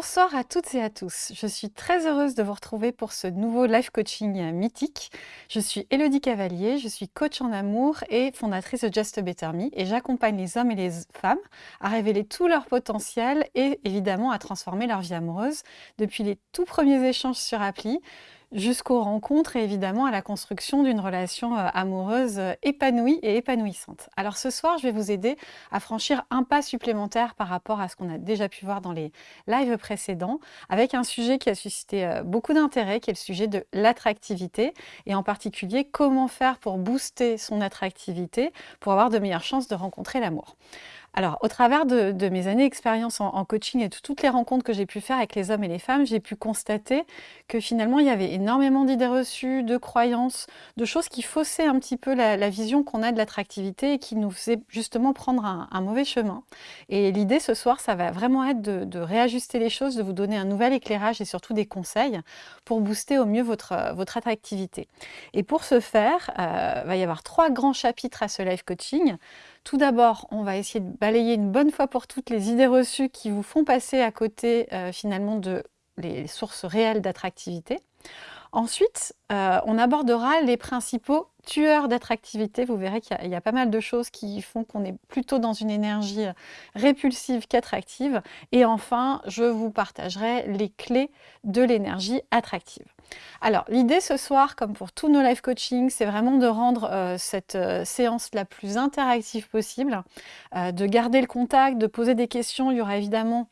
Bonsoir à toutes et à tous. Je suis très heureuse de vous retrouver pour ce nouveau live coaching mythique. Je suis Elodie Cavalier, je suis coach en amour et fondatrice de Just Better Me et j'accompagne les hommes et les femmes à révéler tout leur potentiel et évidemment à transformer leur vie amoureuse depuis les tout premiers échanges sur appli jusqu'aux rencontres et évidemment à la construction d'une relation euh, amoureuse euh, épanouie et épanouissante. Alors ce soir, je vais vous aider à franchir un pas supplémentaire par rapport à ce qu'on a déjà pu voir dans les lives précédents, avec un sujet qui a suscité euh, beaucoup d'intérêt, qui est le sujet de l'attractivité, et en particulier comment faire pour booster son attractivité pour avoir de meilleures chances de rencontrer l'amour. Alors, au travers de, mes années d'expérience en, coaching et de toutes les rencontres que j'ai pu faire avec les hommes et les femmes, j'ai pu constater que finalement, il y avait énormément d'idées reçues, de croyances, de choses qui faussaient un petit peu la, vision qu'on a de l'attractivité et qui nous faisaient justement prendre un, mauvais chemin. Et l'idée ce soir, ça va vraiment être de, réajuster les choses, de vous donner un nouvel éclairage et surtout des conseils pour booster au mieux votre, attractivité. Et pour ce faire, il euh, va y avoir trois grands chapitres à ce live coaching. Tout d'abord, on va essayer de balayer une bonne fois pour toutes les idées reçues qui vous font passer à côté euh, finalement de les sources réelles d'attractivité. Ensuite, euh, on abordera les principaux tueurs d'attractivité. Vous verrez qu'il y, a pas mal de choses qui font qu'on est plutôt dans une énergie euh, répulsive qu'attractive. Et enfin, je vous partagerai les clés de l'énergie attractive. Alors, l'idée ce soir, comme pour tous nos live coaching, c'est vraiment de rendre euh, cette séance la plus interactive possible, de garder le contact, de poser des questions. Il y aura évidemment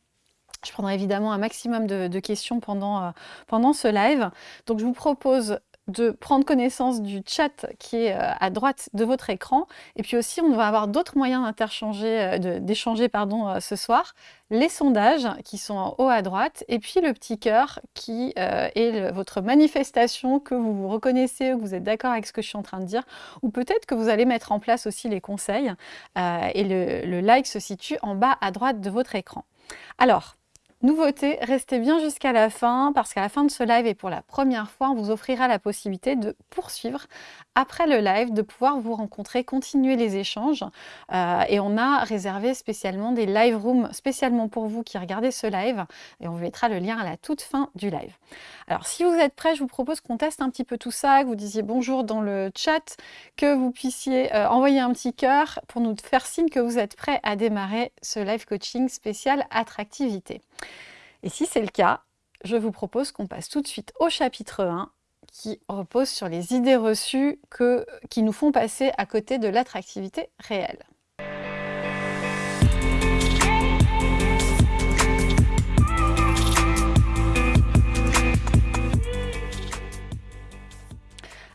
je prendrai évidemment un maximum de, questions euh, pendant ce live. Donc je vous propose de prendre connaissance du chat qui est euh, à droite de votre écran. Et puis aussi, on va avoir d'autres moyens euh, d'échanger pardon, ce soir. Les sondages qui sont en haut à droite et puis le petit cœur qui est votre manifestation que vous vous reconnaissez, que vous êtes d'accord avec ce que je suis en train de dire ou peut-être que vous allez mettre en place aussi les conseils. et le, le like se situe en bas à droite de votre écran. Alors, Nouveauté, restez bien jusqu'à la fin parce qu'à la fin de ce live et pour la première fois, on vous offrira la possibilité de poursuivre après le live, de pouvoir vous rencontrer, continuer les échanges. Euh, et on a réservé spécialement des live rooms spécialement pour vous qui regardez ce live et on vous mettra le lien à la toute fin du live. Alors si vous êtes prêts, je vous propose qu'on teste un petit peu tout ça, que vous disiez bonjour dans le chat, que vous puissiez euh, envoyer un petit cœur pour nous faire signe que vous êtes prêts à démarrer ce live coaching spécial attractivité. Et si c'est le cas, je vous propose qu'on passe tout de suite au chapitre 1 qui repose sur les idées reçues qui nous font passer à côté de l'attractivité réelle.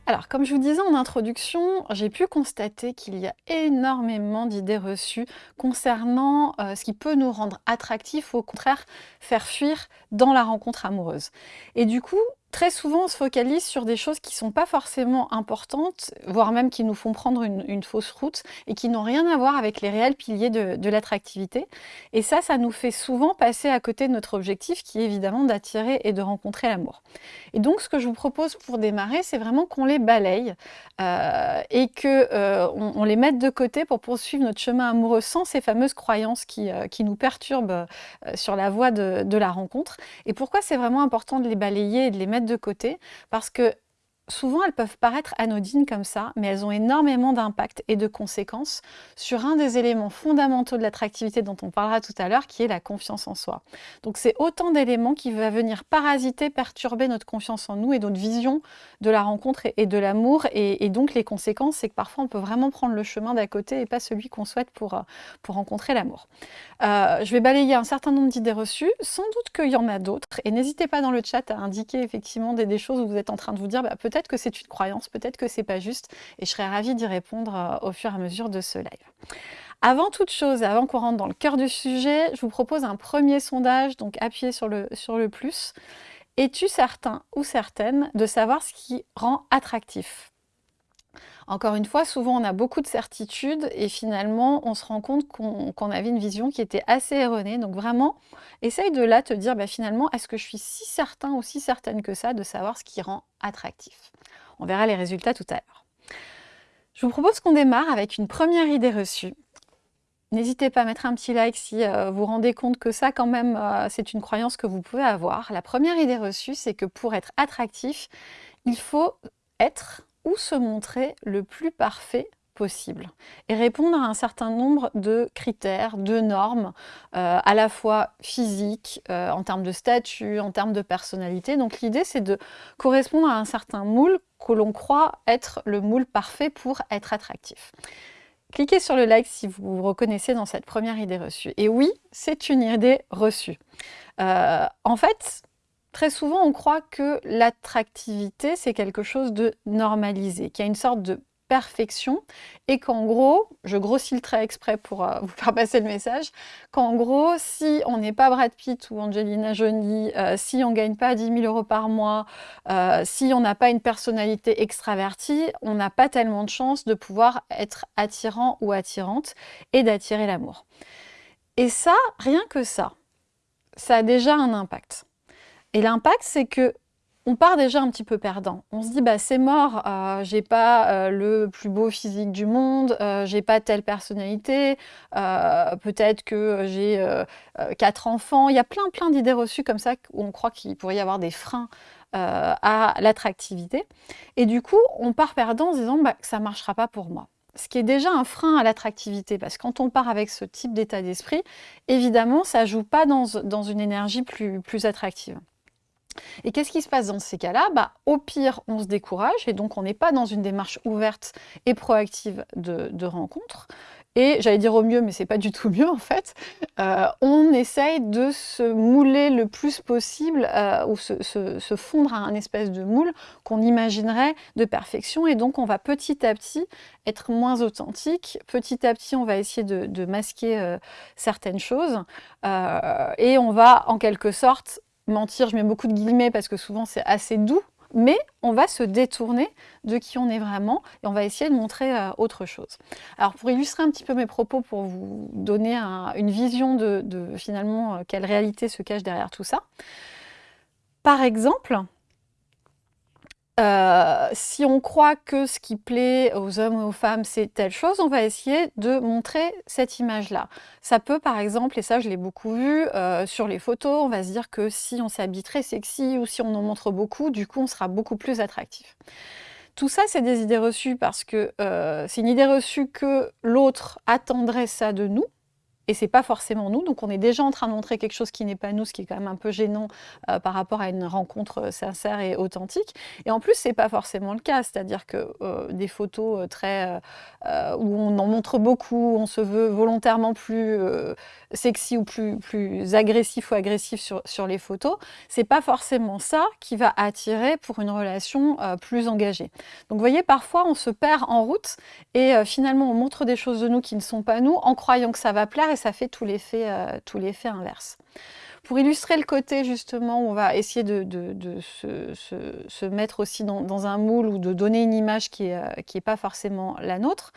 Alors, comme je vous disais en introduction, j'ai pu constater qu'il y a énormément d'idées reçues concernant euh, ce qui peut nous rendre attractifs ou au contraire faire fuir dans la rencontre amoureuse. Et du coup, Très souvent, on se focalise sur des choses qui ne sont pas forcément importantes, voire même qui nous font prendre une, fausse route et qui n'ont rien à voir avec les réels piliers de, l'attractivité. Et ça, ça nous fait souvent passer à côté de notre objectif qui est évidemment d'attirer et de rencontrer l'amour. Et donc, ce que je vous propose pour démarrer, c'est vraiment qu'on les balaye euh, et qu'on euh, on les mette de côté pour poursuivre notre chemin amoureux sans ces fameuses croyances qui, euh, qui nous perturbent sur la voie de, de la rencontre. Et pourquoi c'est vraiment important de les balayer et de les mettre de côté parce que souvent elles peuvent paraître anodines comme ça, mais elles ont énormément d'impact et de conséquences sur un des éléments fondamentaux de l'attractivité dont on parlera tout à l'heure, qui est la confiance en soi. Donc c'est autant d'éléments qui vont venir parasiter, perturber notre confiance en nous et notre vision de la rencontre et de l'amour. Et, donc les conséquences, c'est que parfois on peut vraiment prendre le chemin d'à côté et pas celui qu'on souhaite pour, euh, pour rencontrer l'amour. Euh, je vais balayer un certain nombre d'idées reçues, sans doute qu'il y en a d'autres. Et n'hésitez pas dans le chat à indiquer effectivement des, choses où vous êtes en train de vous dire bah, peut-être que c'est une croyance, peut-être que c'est pas juste, et je serais ravie d'y répondre euh, au fur et à mesure de ce live. Avant toute chose, avant qu'on rentre dans le cœur du sujet, je vous propose un premier sondage, donc appuyez sur le, sur le plus. Es-tu certain ou certaine de savoir ce qui rend attractif? Encore une fois, souvent on a beaucoup de certitudes et finalement on se rend compte qu'on avait une vision qui était assez erronée. Donc vraiment, essaye de là te dire bah, finalement, est-ce que je suis si certain ou si certaine que ça de savoir ce qui rend attractif? On verra les résultats tout à l'heure. Je vous propose qu'on démarre avec une première idée reçue. N'hésitez pas à mettre un petit like si euh, vous vous rendez compte que ça, quand même, euh, c'est une croyance que vous pouvez avoir. La première idée reçue, c'est que pour être attractif, il faut être se montrer le plus parfait possible et répondre à un certain nombre de critères, de normes, euh, à la fois physiques, euh, en termes de statut, en termes de personnalité. Donc l'idée c'est de correspondre à un certain moule que l'on croit être le moule parfait pour être attractif. Cliquez sur le like si vous vous reconnaissez dans cette première idée reçue. Et oui, c'est une idée reçue. Euh, en fait, très souvent, on croit que l'attractivité, c'est quelque chose de normalisé, qu'il y a une sorte de perfection et qu'en gros, je grossis le trait exprès pour euh, vous faire passer le message, qu'en gros, si on n'est pas Brad Pitt ou Angelina Jolie, euh, si on gagne pas 10 000 euros par mois, euh, si on n'a pas une personnalité extravertie, on n'a pas tellement de chance de pouvoir être attirant ou attirante et d'attirer l'amour. Et ça, rien que ça, ça a déjà un impact. Et l'impact, c'est que on part déjà un petit peu perdant. On se dit, bah, c'est mort, euh, j'ai pas euh, le plus beau physique du monde, euh, j'ai pas telle personnalité, peut-être que j'ai quatre enfants. Il y a plein, plein d'idées reçues comme ça où on croit qu'il pourrait y avoir des freins à l'attractivité. Et du coup, on part perdant en se disant, bah, ça marchera pas pour moi. Ce qui est déjà un frein à l'attractivité, parce que quand on part avec ce type d'état d'esprit, évidemment, ça joue pas dans, dans une énergie plus, plus attractive. Et qu'est-ce qui se passe dans ces cas-là? Bah, Au pire, on se décourage et donc on n'est pas dans une démarche ouverte et proactive de, rencontre. Et j'allais dire au mieux, mais c'est pas du tout mieux en fait. Euh, on essaye de se mouler le plus possible euh, ou se, fondre à un espèce de moule qu'on imaginerait de perfection. Et donc on va petit à petit être moins authentique. Petit à petit, on va essayer de, masquer euh, certaines choses. et on va en quelque sorte mentir, je mets beaucoup de guillemets parce que souvent c'est assez doux, mais on va se détourner de qui on est vraiment et on va essayer de montrer euh, autre chose. Alors pour illustrer un petit peu mes propos, pour vous donner une vision de, finalement euh, quelle réalité se cache derrière tout ça, par exemple, euh, si on croit que ce qui plaît aux hommes ou aux femmes, c'est telle chose, on va essayer de montrer cette image-là. Ça peut, par exemple, et ça je l'ai beaucoup vu, euh, sur les photos, on va se dire que si on s'habille très sexy ou si on en montre beaucoup, du coup on sera beaucoup plus attractif. Tout ça, c'est des idées reçues parce que euh, c'est une idée reçue que l'autre attendrait ça de nous, et c'est pas forcément nous. Donc on est déjà en train de montrer quelque chose qui n'est pas nous, ce qui est quand même un peu gênant euh, par rapport à une rencontre euh, sincère et authentique. Et en plus, c'est pas forcément le cas, c'est-à-dire que euh, des photos très où on en montre beaucoup, on se veut volontairement plus sexy ou plus, plus agressif ou agressif sur, sur les photos, c'est pas forcément ça qui va attirer pour une relation plus engagée. Donc vous voyez, parfois on se perd en route et finalement on montre des choses de nous qui ne sont pas nous en croyant que ça va plaire ça fait tout l'effet euh, inverse. Pour illustrer le côté justement, on va essayer de, se, mettre aussi dans, un moule ou de donner une image qui n'est euh, pas forcément la nôtre.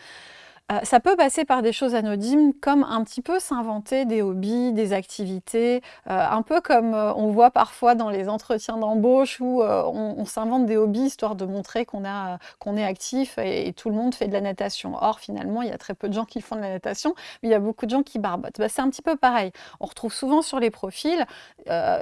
Euh, ça peut passer par des choses anodines comme un petit peu s'inventer des hobbies, des activités, euh, un peu comme euh, on voit parfois dans les entretiens d'embauche où on, s'invente des hobbies histoire de montrer qu'on est actif et, tout le monde fait de la natation. Or finalement il y a très peu de gens qui font de la natation, mais il y a beaucoup de gens qui barbotent. Bah, c'est un petit peu pareil. On retrouve souvent sur les profils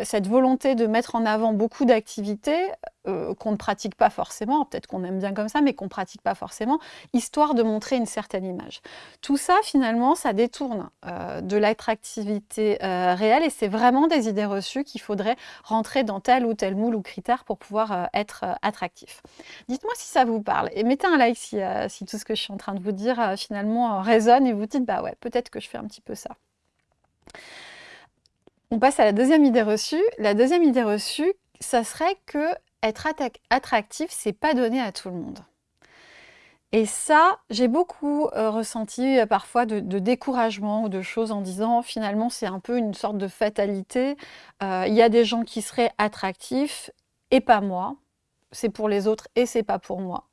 cette volonté de mettre en avant beaucoup d'activités qu'on ne pratique pas forcément, peut-être qu'on aime bien comme ça, mais qu'on ne pratique pas forcément, histoire de montrer une certaine image. Tout ça, finalement, ça détourne euh, de l'attractivité euh, réelle et c'est vraiment des idées reçues qu'il faudrait rentrer dans tel ou tel moule ou critère pour pouvoir euh, être attractif. Dites-moi si ça vous parle et mettez un like si, tout ce que je suis en train de vous dire finalement résonne et vous dites bah ouais, peut-être que je fais un petit peu ça. On passe à la deuxième idée reçue. La deuxième idée reçue, ça serait que être attractif, c'est pas donné à tout le monde. Et ça, j'ai beaucoup euh, ressenti euh, parfois de, découragement ou de choses en disant finalement c'est un peu une sorte de fatalité. Euh, il y a des gens qui seraient attractifs et pas moi. C'est pour les autres et c'est pas pour moi.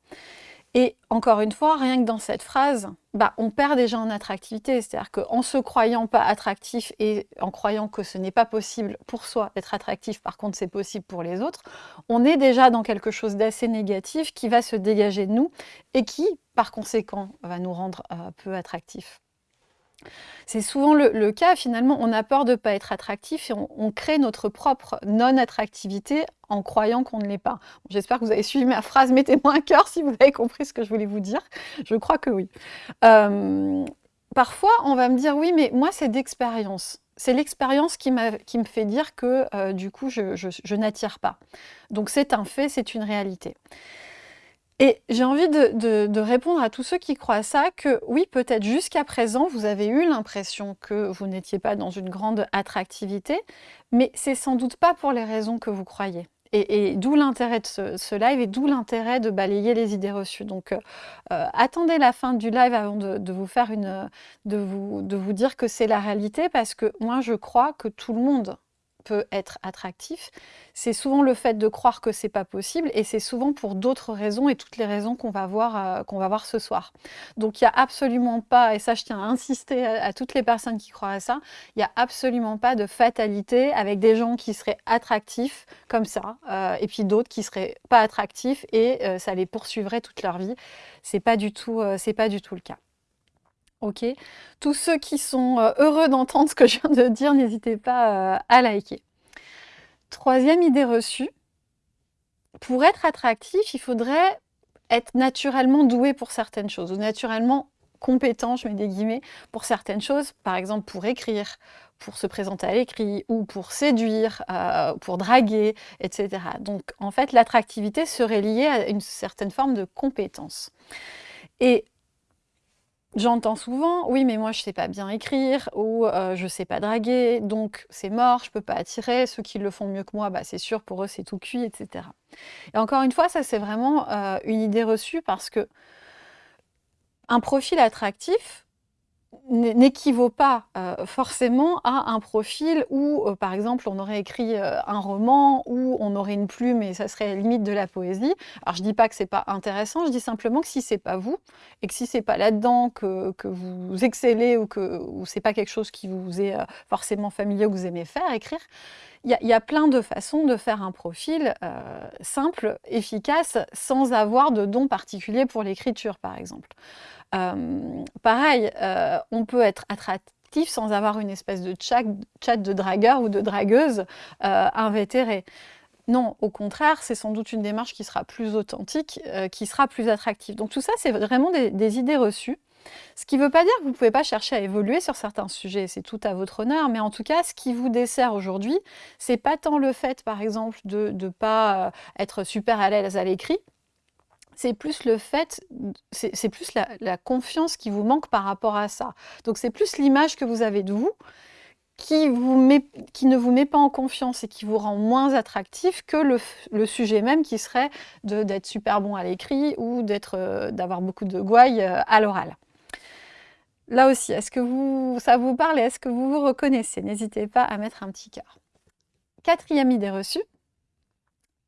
Et encore une fois, rien que dans cette phrase, bah, on perd déjà en attractivité. C'est-à-dire qu'en se croyant pas attractif et en croyant que ce n'est pas possible pour soi d'être attractif, par contre c'est possible pour les autres, on est déjà dans quelque chose d'assez négatif qui va se dégager de nous et qui, par conséquent, va nous rendre euh, peu attractifs. C'est souvent le, cas, finalement, on a peur de ne pas être attractif et on, crée notre propre non-attractivité en croyant qu'on ne l'est pas. J'espère que vous avez suivi ma phrase, mettez-moi un cœur si vous avez compris ce que je voulais vous dire. Je crois que oui. Euh, parfois, on va me dire, oui, mais moi, c'est d'expérience. C'est l'expérience qui, me fait dire que, euh, du coup, je n'attire pas. Donc, c'est un fait, c'est une réalité. Et j'ai envie de, répondre à tous ceux qui croient ça, que oui, peut-être jusqu'à présent, vous avez eu l'impression que vous n'étiez pas dans une grande attractivité, mais c'est sans doute pas pour les raisons que vous croyez. Et, d'où l'intérêt de ce, live et d'où l'intérêt de balayer les idées reçues. Donc, euh, euh, attendez la fin du live avant de, vous faire une, de vous, de vous dire que c'est la réalité, parce que moi, je crois que tout le monde peut être attractif, c'est souvent le fait de croire que c'est pas possible et c'est souvent pour d'autres raisons et toutes les raisons qu'on va, voir, euh, qu'on va voir ce soir. Donc il n'y a absolument pas, et ça je tiens à insister à, toutes les personnes qui croient à ça, il n'y a absolument pas de fatalité avec des gens qui seraient attractifs comme ça euh, et puis d'autres qui seraient pas attractifs et euh, ça les poursuivrait toute leur vie. C'est pas du pas du tout le cas. Ok Tous ceux qui sont euh, heureux d'entendre ce que je viens de dire, n'hésitez pas euh, à liker. Troisième idée reçue, pour être attractif, il faudrait être naturellement doué pour certaines choses, ou naturellement compétent, je mets des guillemets, pour certaines choses, par exemple pour écrire, pour se présenter à l'écrit, ou pour séduire, euh, pour draguer, etc. Donc en fait, l'attractivité serait liée à une certaine forme de compétence. Et J'entends souvent, oui, mais moi je sais pas bien écrire ou euh, je sais pas draguer, donc c'est mort, je peux pas attirer. Ceux qui le font mieux que moi, bah, c'est sûr, pour eux c'est tout cuit, etc. Et encore une fois, ça c'est vraiment euh, une idée reçue parce que un profil attractif, n'équivaut pas euh, forcément à un profil où, euh, par exemple, on aurait écrit euh, un roman, où on aurait une plume et ça serait limite de la poésie. Alors, je dis pas que c'est pas intéressant, je dis simplement que si c'est pas vous, et que si c'est pas là-dedans que, vous excellez ou que ou c'est pas quelque chose qui vous est forcément familier ou que vous aimez faire, écrire, il y, a plein de façons de faire un profil simple, efficace, sans avoir de don particulier pour l'écriture, par exemple. Euh, pareil, euh, on peut être attractif sans avoir une espèce de chat, de dragueur ou de dragueuse euh, invétérée. Non, au contraire, c'est sans doute une démarche qui sera plus authentique, qui sera plus attractive. Donc tout ça, c'est vraiment des, idées reçues. Ce qui ne veut pas dire que vous ne pouvez pas chercher à évoluer sur certains sujets, c'est tout à votre honneur, mais en tout cas, ce qui vous dessert aujourd'hui, c'est pas tant le fait, par exemple, de ne pas être super à l'aise à l'écrit, c'est plus le fait, c'est plus la, confiance qui vous manque par rapport à ça. Donc c'est plus l'image que vous avez de vous qui, vous qui ne vous met pas en confiance et qui vous rend moins attractif que le, sujet même qui serait d'être super bon à l'écrit ou euh, d'avoir beaucoup de gouailles euh, à l'oral. Là aussi, est-ce que vous, ça vous parle et est-ce que vous vous reconnaissez? N'hésitez pas à mettre un petit cœur. Quatrième idée reçue,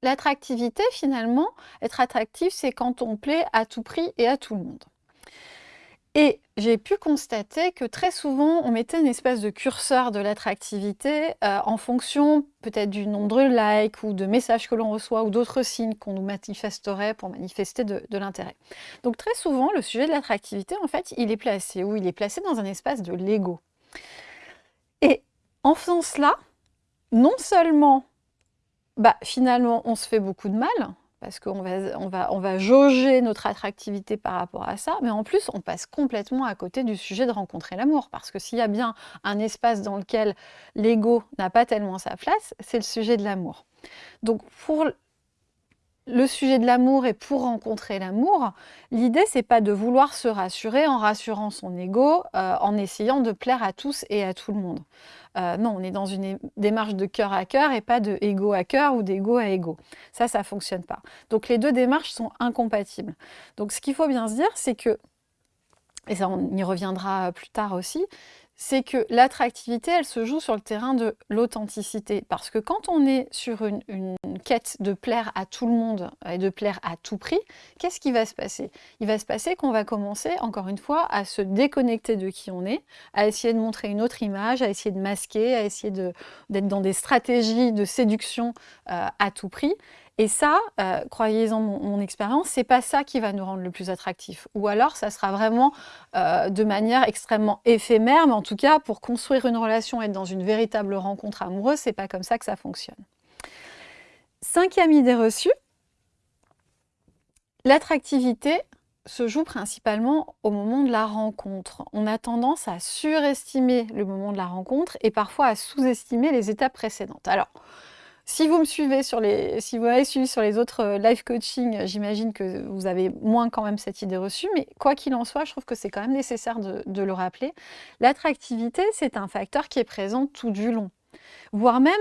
L'attractivité, finalement, être attractif, c'est quand on plaît à tout prix et à tout le monde. Et j'ai pu constater que très souvent, on mettait une espèce de curseur de l'attractivité euh, en fonction peut-être du nombre de likes ou de messages que l'on reçoit ou d'autres signes qu'on nous manifesterait pour manifester de, de l'intérêt. Donc très souvent, le sujet de l'attractivité, en fait, il est placé où Il est placé dans un espace de l'ego. Et en faisant cela, non seulement bah, finalement, on se fait beaucoup de mal, parce qu'on va, on va, on va jauger notre attractivité par rapport à ça, mais en plus, on passe complètement à côté du sujet de rencontrer l'amour, parce que s'il y a bien un espace dans lequel l'ego n'a pas tellement sa place, c'est le sujet de l'amour. Donc, pour le sujet de l'amour et pour rencontrer l'amour, l'idée c'est pas de vouloir se rassurer en rassurant son ego, euh, en essayant de plaire à tous et à tout le monde. Euh, non, on est dans une démarche de cœur à cœur et pas de ego à cœur ou d'ego à ego. Ça, ça fonctionne pas. Donc les deux démarches sont incompatibles. Donc ce qu'il faut bien se dire, c'est que, et ça on y reviendra plus tard aussi, c'est que l'attractivité, elle se joue sur le terrain de l'authenticité. Parce que quand on est sur une, quête de plaire à tout le monde et de plaire à tout prix, qu'est-ce qui va se passer? Il va se passer qu'on va commencer, encore une fois, à se déconnecter de qui on est, à essayer de montrer une autre image, à essayer de masquer, à essayer d'être dans des stratégies de séduction euh, à tout prix. Et ça, euh, croyez-en mon, mon expérience, c'est pas ça qui va nous rendre le plus attractif. Ou alors, ça sera vraiment euh, de manière extrêmement éphémère, mais en tout cas, pour construire une relation, être dans une véritable rencontre amoureuse, c'est pas comme ça que ça fonctionne. Cinquième idée reçue, l'attractivité se joue principalement au moment de la rencontre. On a tendance à surestimer le moment de la rencontre et parfois à sous-estimer les étapes précédentes. Alors, si vous me suivez sur les, si vous suivi sur les autres euh, live coaching, j'imagine que vous avez moins quand même cette idée reçue, mais quoi qu'il en soit, je trouve que c'est quand même nécessaire de le rappeler. L'attractivité, c'est un facteur qui est présent tout du long, voire même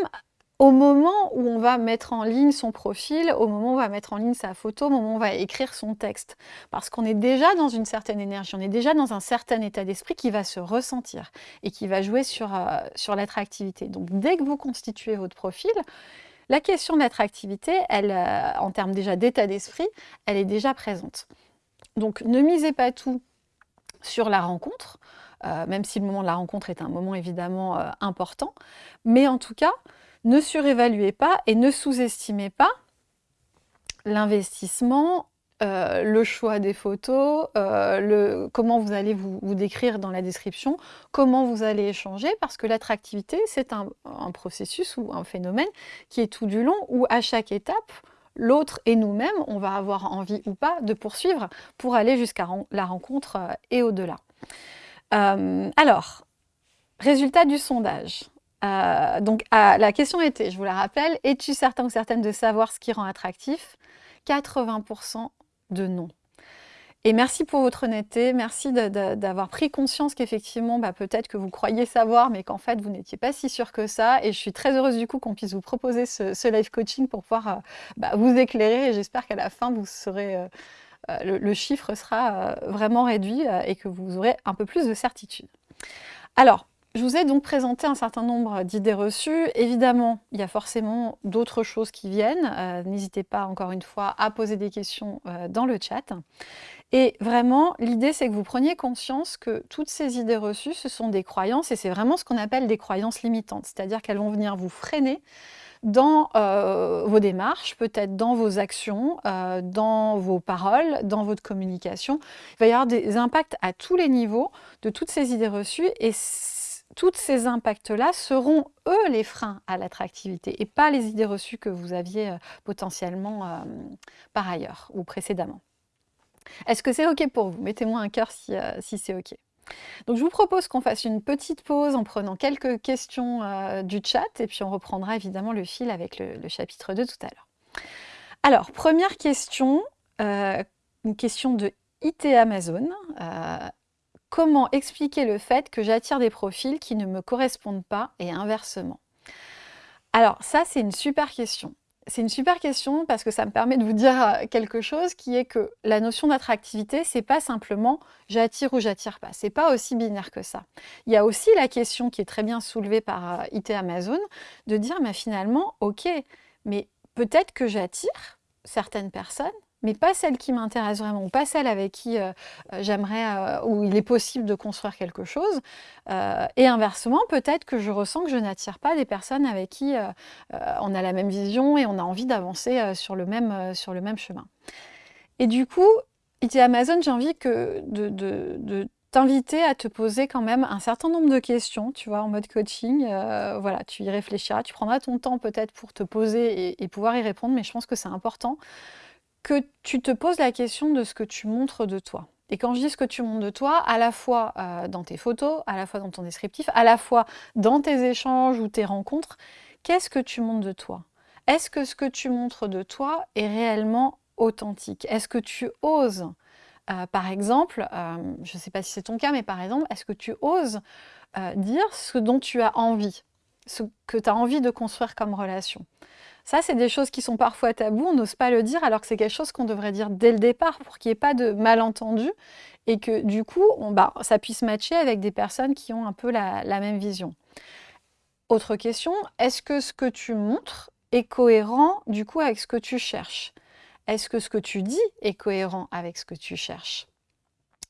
au moment où on va mettre en ligne son profil, au moment où on va mettre en ligne sa photo, au moment où on va écrire son texte. Parce qu'on est déjà dans une certaine énergie, on est déjà dans un certain état d'esprit qui va se ressentir et qui va jouer sur, euh, sur l'attractivité. Donc dès que vous constituez votre profil, la question de l'attractivité, euh, en termes déjà d'état d'esprit, elle est déjà présente. Donc ne misez pas tout sur la rencontre, euh, même si le moment de la rencontre est un moment évidemment important, mais en tout cas, ne surévaluez pas et ne sous-estimez pas l'investissement, euh, le choix des photos, euh, comment vous allez vous, décrire dans la description, comment vous allez échanger, parce que l'attractivité, c'est un, processus ou un phénomène qui est tout du long, où à chaque étape, l'autre et nous-mêmes, on va avoir envie ou pas de poursuivre pour aller jusqu'à la rencontre euh, et au-delà. alors, résultat du sondage. Euh, donc la question était, je vous la rappelle, es-tu certain ou certaine de savoir ce qui rend attractif? 80% de non. Et merci pour votre honnêteté, merci d'avoir pris conscience qu'effectivement, bah, peut-être que vous croyez savoir, mais qu'en fait, vous n'étiez pas si sûr que ça. Et je suis très heureuse du coup qu'on puisse vous proposer ce, live coaching pour pouvoir euh, bah, vous éclairer. Et j'espère qu'à la fin, vous serez, euh, le, chiffre sera vraiment réduit et que vous aurez un peu plus de certitude. Alors, je vous ai donc présenté un certain nombre d'idées reçues. Évidemment, il y a forcément d'autres choses qui viennent. Euh, n'hésitez pas, encore une fois, à poser des questions euh, dans le chat. Et vraiment, l'idée, c'est que vous preniez conscience que toutes ces idées reçues, ce sont des croyances, et c'est vraiment ce qu'on appelle des croyances limitantes. C'est-à-dire qu'elles vont venir vous freiner dans euh, vos démarches, peut-être dans vos actions, dans vos paroles, dans votre communication. Il va y avoir des impacts à tous les niveaux de toutes ces idées reçues, et tous ces impacts-là seront, eux, les freins à l'attractivité et pas les idées reçues que vous aviez euh, potentiellement euh, par ailleurs ou précédemment. Est-ce que c'est OK pour vous? Mettez-moi un cœur si, euh, c'est OK. Donc je vous propose qu'on fasse une petite pause en prenant quelques questions du chat et puis on reprendra évidemment le fil avec le, le chapitre 2 tout à l'heure. Alors, première question, une question de IT Amazon. Comment expliquer le fait que j'attire des profils qui ne me correspondent pas et inversement Alors ça, c'est une super question. C'est une super question parce que ça me permet de vous dire euh, quelque chose qui est que la notion d'attractivité, c'est pas simplement j'attire ou j'attire pas. C'est pas aussi binaire que ça. Il y a aussi la question qui est très bien soulevée par euh, IT Amazon de dire mais finalement, ok, mais peut-être que j'attire certaines personnes, mais pas celle qui m'intéresse vraiment, ou pas celle avec qui euh, euh, j'aimerais, euh, où il est possible de construire quelque chose. et inversement, peut-être que je ressens que je n'attire pas des personnes avec qui on a la même vision et on a envie d'avancer sur, le même, sur le même chemin. Et du coup, IT Amazon, j'ai envie que de, de, t'inviter à te poser quand même un certain nombre de questions, tu vois, en mode coaching. voilà, tu y réfléchiras, tu prendras ton temps peut-être pour te poser et, pouvoir y répondre, mais je pense que c'est important que tu te poses la question de ce que tu montres de toi. Et quand je dis ce que tu montres de toi, à la fois euh, dans tes photos, à la fois dans ton descriptif, à la fois dans tes échanges ou tes rencontres, qu'est-ce que tu montres de toi? Est-ce que ce que tu montres de toi est réellement authentique? Est-ce que tu oses, euh, par exemple, euh, je ne sais pas si c'est ton cas, mais par exemple, est-ce que tu oses dire ce dont tu as envie, ce que tu as envie de construire comme relation? Ça, c'est des choses qui sont parfois tabous, on n'ose pas le dire, alors que c'est quelque chose qu'on devrait dire dès le départ pour qu'il n'y ait pas de malentendu et que du coup, bah, ça puisse matcher avec des personnes qui ont un peu la, même vision. Autre question, est-ce que ce que tu montres est cohérent du coup avec ce que tu cherches? Est-ce que ce que tu dis est cohérent avec ce que tu cherches?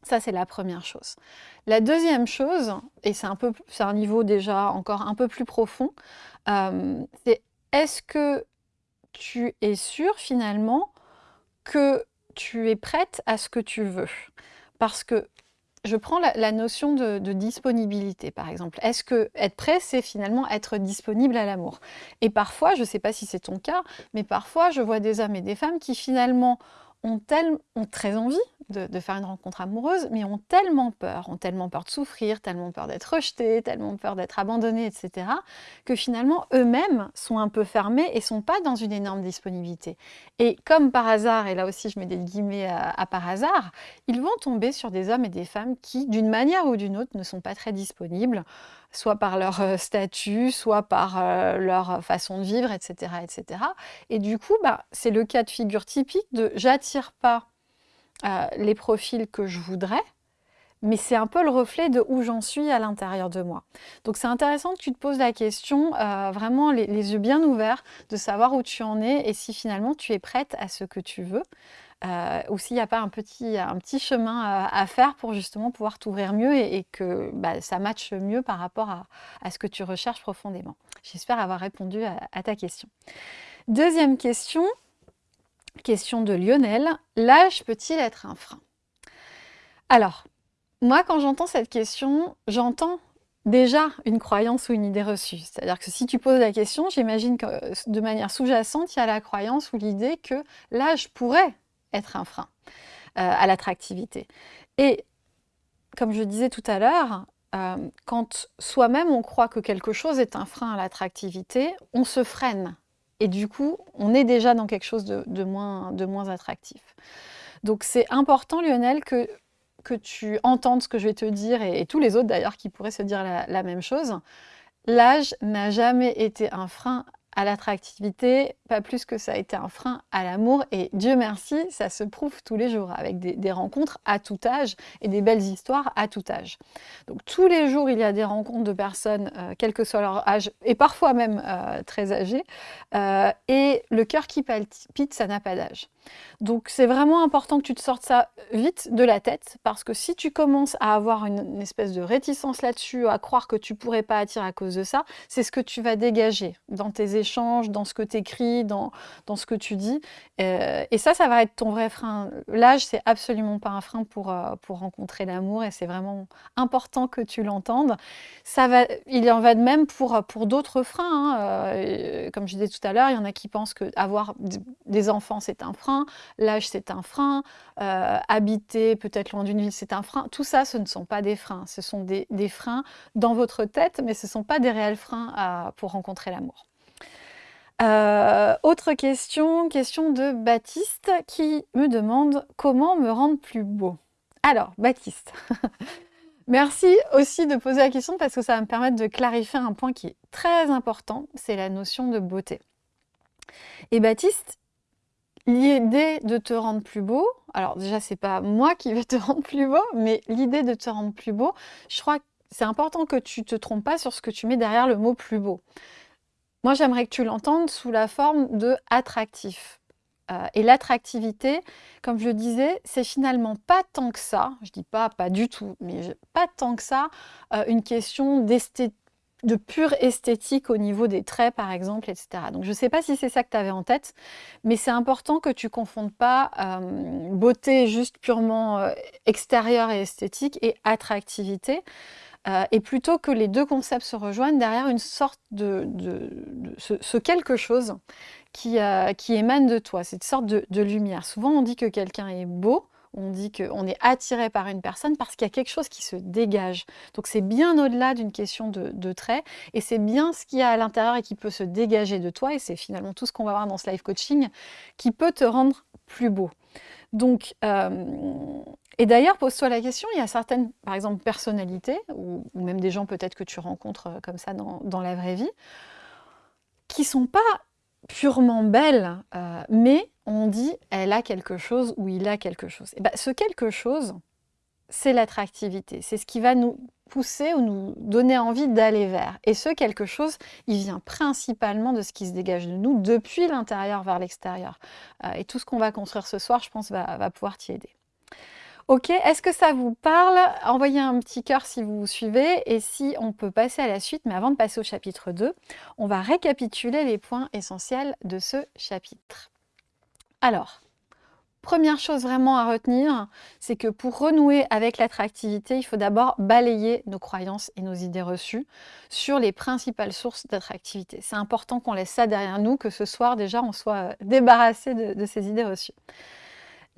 Ça, c'est la première chose. La deuxième chose, et c'est un, peu, un niveau déjà encore un peu plus profond, euh, c'est est-ce que tu es sûr finalement que tu es prête à ce que tu veux? Parce que je prends la, notion de, disponibilité, par exemple. Est-ce que être prêt, c'est finalement être disponible à l'amour? Et parfois, je ne sais pas si c'est ton cas, mais parfois, je vois des hommes et des femmes qui finalement ont, ont très envie de, faire une rencontre amoureuse, mais ont tellement peur, ont tellement peur de souffrir, tellement peur d'être rejetés, tellement peur d'être abandonnés, etc., que finalement eux-mêmes sont un peu fermés et sont pas dans une énorme disponibilité. Et comme par hasard, et là aussi je mets des guillemets à, par hasard, ils vont tomber sur des hommes et des femmes qui, d'une manière ou d'une autre, ne sont pas très disponibles, soit par leur euh, statut, soit par euh, leur façon de vivre, etc. etc. Et du coup, bah, c'est le cas de figure typique de j'attire pas euh, les profils que je voudrais, mais c'est un peu le reflet de où j'en suis à l'intérieur de moi. Donc c'est intéressant que tu te poses la question, euh, vraiment les, yeux bien ouverts, de savoir où tu en es et si finalement tu es prête à ce que tu veux. Euh, ou s'il n'y a pas un petit, un petit chemin à, faire pour justement pouvoir t'ouvrir mieux et, que bah, ça matche mieux par rapport à, ce que tu recherches profondément. J'espère avoir répondu à ta question. Deuxième question, Question de Lionel. L'âge peut-il être un frein? Alors, moi, quand j'entends cette question, j'entends déjà une croyance ou une idée reçue. C'est-à-dire que si tu poses la question, j'imagine que de manière sous-jacente, il y a la croyance ou l'idée que l'âge pourrait être un frein euh, à l'attractivité. Et comme je disais tout à l'heure, euh, quand soi-même on croit que quelque chose est un frein à l'attractivité, on se freine et du coup, on est déjà dans quelque chose de, moins, attractif. Donc c'est important, Lionel, que, que tu entendes ce que je vais te dire, et, tous les autres d'ailleurs qui pourraient se dire la même chose. L'âge n'a jamais été un frein à l'attractivité, pas plus que ça a été un frein à l'amour. Et Dieu merci, ça se prouve tous les jours avec des, rencontres à tout âge et des belles histoires à tout âge. Donc tous les jours, il y a des rencontres de personnes, euh, quel que soit leur âge, et parfois même euh, très âgées. Euh, et le cœur qui palpite, ça n'a pas d'âge. Donc c'est vraiment important que tu te sortes ça vite de la tête, parce que si tu commences à avoir une, espèce de réticence là-dessus, à croire que tu pourrais pas attirer à cause de ça, c'est ce que tu vas dégager dans tes échanges, dans ce que tu écris, dans, dans, ce que tu dis. Euh, et ça, ça va être ton vrai frein. L'âge, c'est absolument pas un frein pour, euh, pour rencontrer l'amour, et c'est vraiment important que tu l'entendes. Ça va, il en va de même pour, pour d'autres freins. Hein. Euh, comme je disais tout à l'heure, il y en a qui pensent que avoir des enfants, c'est un frein l'âge c'est un frein, euh, habiter peut-être loin d'une ville c'est un frein. Tout ça, ce ne sont pas des freins, ce sont des, freins dans votre tête, mais ce ne sont pas des réels freins pour rencontrer l'amour. Euh, autre question, question de Baptiste qui me demande comment me rendre plus beau. Alors, Baptiste, merci aussi de poser la question parce que ça va me permettre de clarifier un point qui est très important, c'est la notion de beauté. Et Baptiste, L'idée de te rendre plus beau, alors déjà c'est pas moi qui vais te rendre plus beau, mais l'idée de te rendre plus beau, je crois que c'est important que tu te trompes pas sur ce que tu mets derrière le mot plus beau. Moi j'aimerais que tu l'entendes sous la forme de attractif. Euh, et l'attractivité, comme je le disais, c'est finalement pas tant que ça, je dis pas pas du tout, mais pas tant que ça, euh, une question d'esthétique de pure esthétique au niveau des traits, par exemple, etc. Donc, je ne sais pas si c'est ça que tu avais en tête, mais c'est important que tu confondes pas euh, beauté juste purement euh, extérieure et esthétique et attractivité. Euh, et plutôt que les deux concepts se rejoignent derrière une sorte de, ce, quelque chose qui, qui émane de toi, cette sorte de lumière. Souvent, on dit que quelqu'un est beau, on dit qu'on est attiré par une personne parce qu'il y a quelque chose qui se dégage. Donc c'est bien au-delà d'une question de, de trait et c'est bien ce qu'il y a à l'intérieur et qui peut se dégager de toi et c'est finalement tout ce qu'on va voir dans ce live coaching qui peut te rendre plus beau. Donc, euh, et d'ailleurs, pose-toi la question, il y a certaines, par exemple, personnalités, ou, même des gens peut-être que tu rencontres euh, comme ça dans, la vraie vie, qui sont pas purement belle, euh, mais on dit elle a quelque chose ou il a quelque chose. Et ben, ce quelque chose, c'est l'attractivité. C'est ce qui va nous pousser ou nous donner envie d'aller vers. Et ce quelque chose, il vient principalement de ce qui se dégage de nous depuis l'intérieur vers l'extérieur. Euh, et tout ce qu'on va construire ce soir, je pense, va, va pouvoir t'y aider. Ok, est-ce que ça vous parle? Envoyez un petit cœur si vous suivez et si on peut passer à la suite. Mais avant de passer au chapitre 2, on va récapituler les points essentiels de ce chapitre. Alors, première chose vraiment à retenir, c'est que pour renouer avec l'attractivité, il faut d'abord balayer nos croyances et nos idées reçues sur les principales sources d'attractivité. C'est important qu'on laisse ça derrière nous, que ce soir déjà on soit débarrassé de, de ces idées reçues.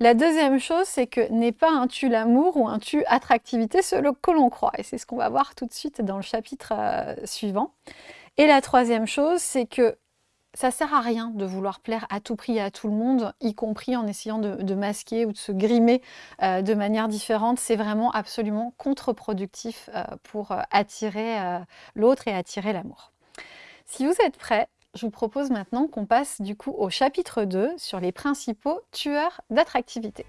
La deuxième chose, c'est que n'est pas un tu l'amour ou un tu attractivité ce que l'on croit. Et c'est ce qu'on va voir tout de suite dans le chapitre euh, suivant. Et la troisième chose, c'est que ça sert à rien de vouloir plaire à tout prix à tout le monde, y compris en essayant de, masquer ou de se grimer euh, de manière différente. C'est vraiment absolument contre-productif euh, pour attirer l'autre et attirer l'amour. Si vous êtes prêts, je vous propose maintenant qu'on passe du coup au chapitre 2 sur les principaux tueurs d'attractivité.